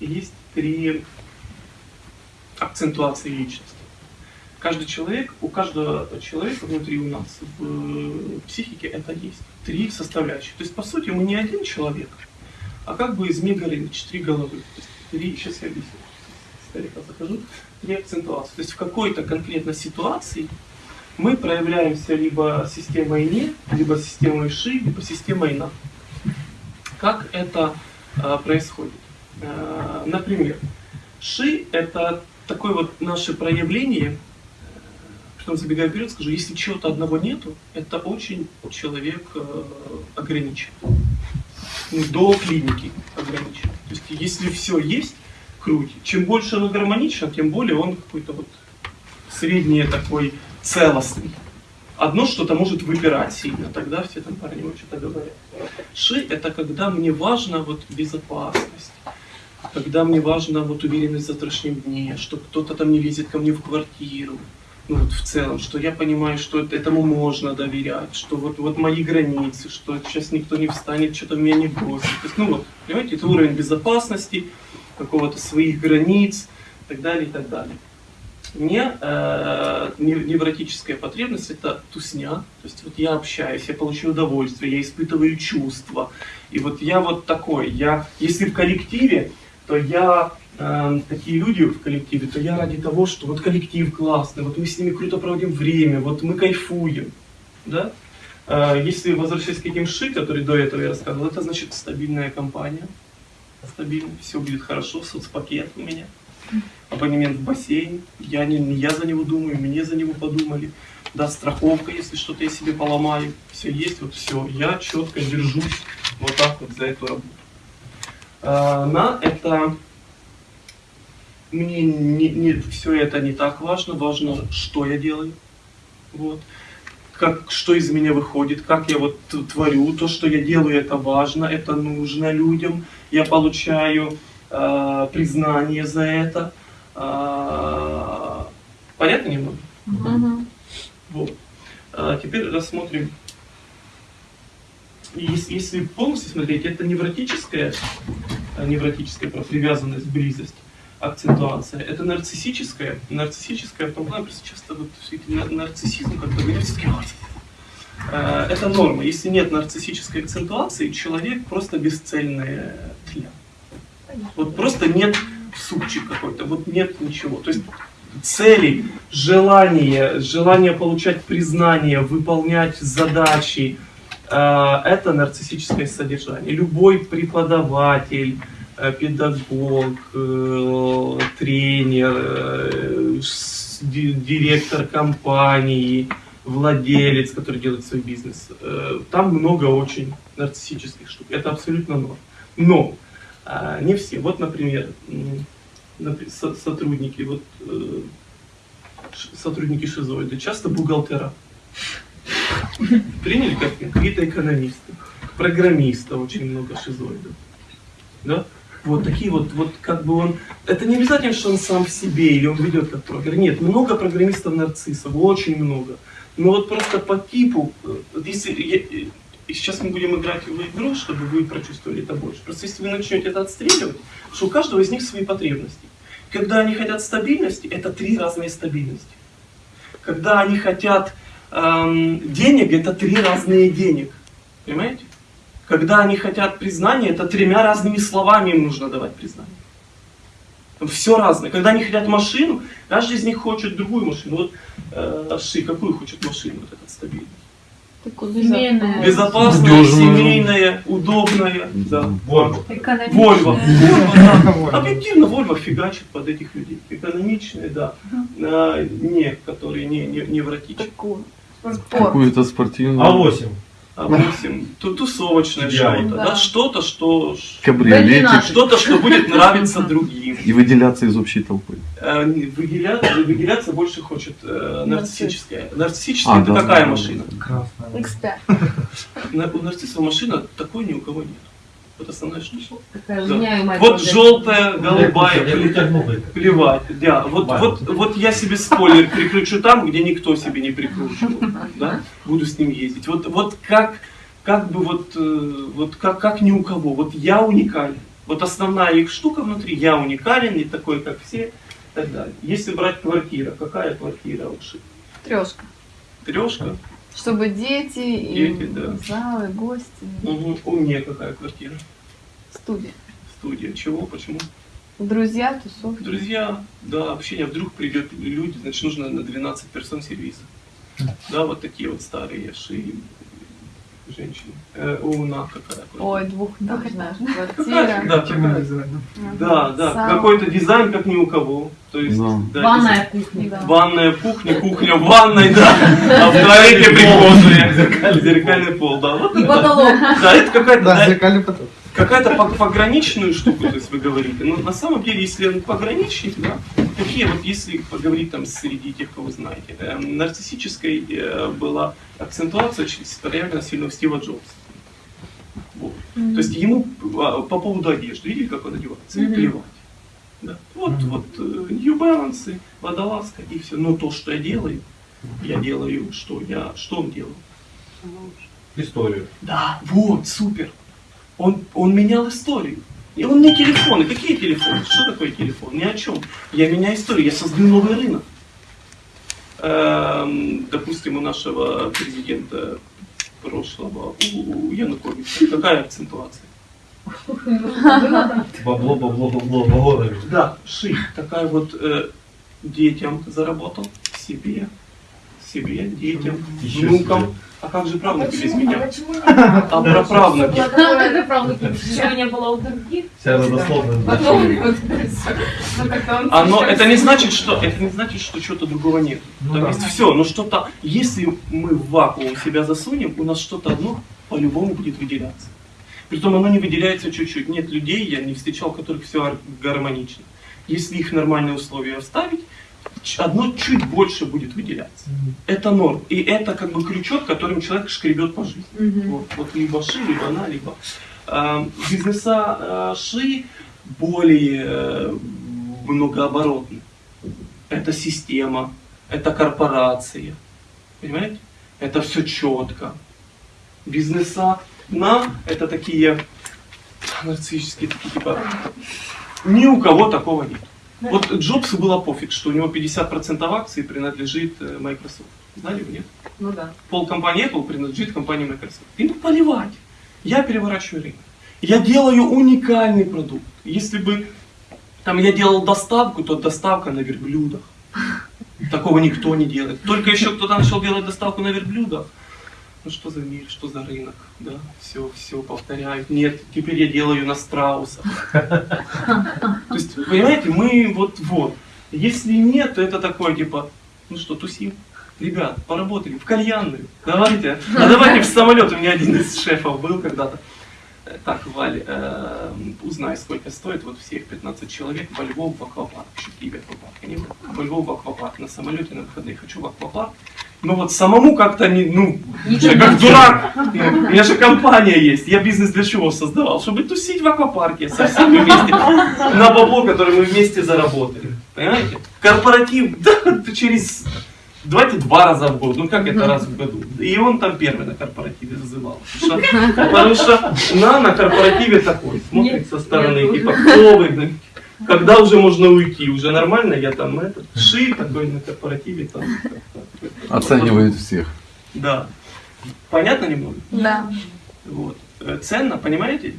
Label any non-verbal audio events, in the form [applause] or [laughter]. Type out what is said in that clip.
есть три акцентуации личности. Каждый человек, у каждого человека внутри у нас в психике это есть. Три составляющие. То есть, по сути, мы не один человек, а как бы из мегалинч, три головы. То есть, три, сейчас я объясню. Старика захожу. Три акцентуации. То есть, в какой-то конкретной ситуации мы проявляемся либо системой не, либо системой ши, либо системой на. Как это э, происходит? Э, например, ши это такое вот наше проявление, потом забегая вперед, скажу, если чего-то одного нету, это очень человек э, ограничен. Ну, до клиники ограничен. То есть если все есть, круть. Чем больше он гармоничен, тем более он какой-то вот средний такой целостный. Одно что-то может выпирать сильно, тогда все там парни что-то говорят. Ши это когда мне важно вот безопасность, когда мне важно вот уверенность в завтрашнем дне, что кто-то там не лезет ко мне в квартиру, ну вот в целом, что я понимаю, что этому можно доверять, что вот, вот мои границы, что сейчас никто не встанет, что-то меня не бросит. То есть, ну вот, понимаете, это уровень безопасности, какого-то своих границ и так далее, и так далее. Мне э, невротическая потребность это тусня, то есть вот я общаюсь, я получаю удовольствие, я испытываю чувства, и вот я вот такой, я, если в коллективе, то я э, такие люди в коллективе, то я ради того, что вот коллектив классный, вот мы с ними круто проводим время, вот мы кайфуем, да? Э, если возвращаясь к этим ши, которые до этого я рассказывал, это значит стабильная компания, стабильно, все будет хорошо, соцпакет у меня, абонемент в бассейн, я не я за него думаю, мне за него подумали, да, страховка, если что-то я себе поломаю, все есть, вот все, я четко держусь вот так вот за эту работу. А, на это мне не, не, все это не так важно, важно, что я делаю, вот, как, что из меня выходит, как я вот творю, то, что я делаю, это важно, это нужно людям, я получаю э, признание за это, э, понятно немного? Угу. Вот. А теперь рассмотрим если, если полностью смотреть, это невротическая, э, невротическая привязанность, близость, акцентуация. Это нарциссическая, нарциссическая просто часто вот нарциссизм как-то э, это норма. Если нет нарциссической акцентуации, человек просто бесцельная тля. Вот просто нет супчик какой-то, вот нет ничего. То есть цели, желание, желание получать признание, выполнять задачи, это нарциссическое содержание. Любой преподаватель, э, педагог, э, тренер, директор компании, владелец, который делает свой бизнес. Там много очень нарциссических штук. Это абсолютно норм. Но не все. Вот, например, сотрудники, вот, сотрудники шизоиды, часто бухгалтера. Приняли как какие-то экономисты, программисты, очень много шизоидов. Да? Вот такие вот, вот как бы он... Это не обязательно, что он сам в себе или он ведет как программист. Нет, много программистов-нарциссов, очень много. Но вот просто по типу, если, я, и сейчас мы будем играть в игру, чтобы вы прочувствовали это больше. Просто если вы начнете это отстреливать, что у каждого из них свои потребности. Когда они хотят стабильности, это три разные стабильности. Когда они хотят эм, денег это три разные денег. Понимаете? Когда они хотят признания, это тремя разными словами им нужно давать признание. Все разное. Когда они хотят машину, каждый из них хочет другую машину. Вот э, Ши, какую хочет машину, вот этот стабильный? Безопасная, Надежная. семейная, удобная. Да. Вольво. Экономичная. Вольво. [laughs] Вольво, да. Объективно Вольво фигачит под этих людей. Экономичные, да. А, не, которые не, не, невротичные. Такую. Какую-то спортивную. А8. А восемь, ту- тусовочное что-то, Да. да, что-то, что, Кабриолетик. что-то, что будет нравиться другим. И выделяться из общей толпы. Э, Выделяться, выделяться больше хочет э, нарциссическая. Нарциссическая А, это да, какая да, машина? Красная. X5. На- У нарцисса машина такой ни у кого нет. Вот основная штука. Такая Да. Вот желтая, голубая, плевать. Да, вот, вот, вот я себе спойлер прикручу там, где никто себе не прикручивал. Да? Буду с ним ездить. Вот, вот как, как бы вот, э, вот как, как ни у кого. Вот я уникален. Вот основная их штука внутри, я уникален, не такой, как все, и так далее. Если брать квартира, какая квартира Ши? Трешка. Трешка? Чтобы дети, и Дети, да. залы, гости, Угу. У меня какая квартира? студия. Студия. Чего? Почему? Друзья, тусовки. Друзья, да, общение. Вдруг придет люди, значит, нужно на 12 персон сервиса. Да, вот такие вот старые ши женщины. Э, у нас какая квартира? Ой, двухэтажная квартира. Да, дизайном? Да, да, какой-то дизайн, как ни у кого. То есть, Да. Ванная кухня. Да. Ванная кухня, кухня в ванной, да. А в туалете прихожая. [laughs] Зеркальный пол, да. Вот И это. потолок. Да, это какая-то Да, да, зеркальный поток. Какая-то пог- пограничную штуку, то есть вы говорите. Но на самом деле, если он пограничник, да, какие вот, если поговорить там среди тех, кого вы знаете, эм, нарциссической э, была акцентуация очень проявлена сильно у Стива Джобса. Вот. То есть ему а, по поводу одежды, видели, как он одевается? Мгм. плевать. Да. Вот, Мгм. вот э, New Balance, водолазка и все. Но то, что я делаю, я делаю, что я, что он делал? Историю. Да, вот, супер. Он, он менял историю. И он не телефоны. Какие телефоны? Что такое телефон? Ни о чем. Я меняю историю, я создаю новый рынок. Эм, допустим, у нашего президента прошлого, у, у Януковича, какая акцентуация? Бабло, бабло, бабло, бабло. Да, ши. Такая вот э, детям заработал, себе, себе, детям, Еще внукам. себе. А как же правнуки без меня? почему [laughs] не А про правнуки? Когда правнуки ничего не было у других. Вся родословная. Ну, Оно, слишком это не значит, что это не значит, что чего-то другого нет. Ну Там да. есть все, но что-то, если мы в вакуум себя засунем, у нас что-то одно по-любому будет выделяться. Притом оно не выделяется чуть-чуть. Нет людей, я не встречал, у которых все гармонично. Если их нормальные условия оставить, одно чуть больше будет выделяться. Это норм. И это как бы крючок, которым человек шкребет по жизни. Мгм. Вот, вот либо ши, либо она, либо э, бизнеса э, ши более э, многооборотны. Это система, это корпорация, понимаете? Это все четко. Бизнеса на это такие нарциссические, такие типа ни у кого такого нет. Вот Джобсу было пофиг, что у него 50% акций принадлежит э, Microsoft. Знали вы, нет? Ну да. пол компании Apple принадлежит компании Microsoft. Ему поливать. Я переворачиваю рынок. Я делаю уникальный продукт. Если бы там я делал доставку, то доставка на верблюдах. Такого никто не делает. Только еще кто-то начал делать доставку на верблюдах. Ну что за мир, что за рынок, да, все, все повторяют. Нет, теперь я делаю на страусах. [laughs] То есть, понимаете, мы вот, вот. Если нет, то это такое, типа, ну что, тусим? Ребят, поработали в кальянную. Давайте. А давайте в самолет. У меня один из шефов был когда-то. Так, Валь, э, узнай, сколько стоит вот всех 15 человек во Львов в аквапарк. Еще в Киеве аквапарка не было. Во Львов в аквапарк. На самолете на выходные хочу в аквапарк. Но вот самому как-то не, ну, я как дурак. Ну, у меня же компания есть. Я бизнес для чего создавал? Чтобы тусить в аквапарке со всеми вместе. На бабло, которое мы вместе заработали. Понимаете? Корпоратив, [laughs] да, через... Давайте два раза в год, ну как это раз в году? И он там первый на корпоративе зазывал. Потому что, потому что на, на корпоративе такой, смотрит со стороны, типа, кто выгнать? Когда уже можно уйти? Уже нормально, я там этот, ши такой на корпоративе там. Оценивает всех. Да. Понятно немного? Да. Вот. Ценно, понимаете?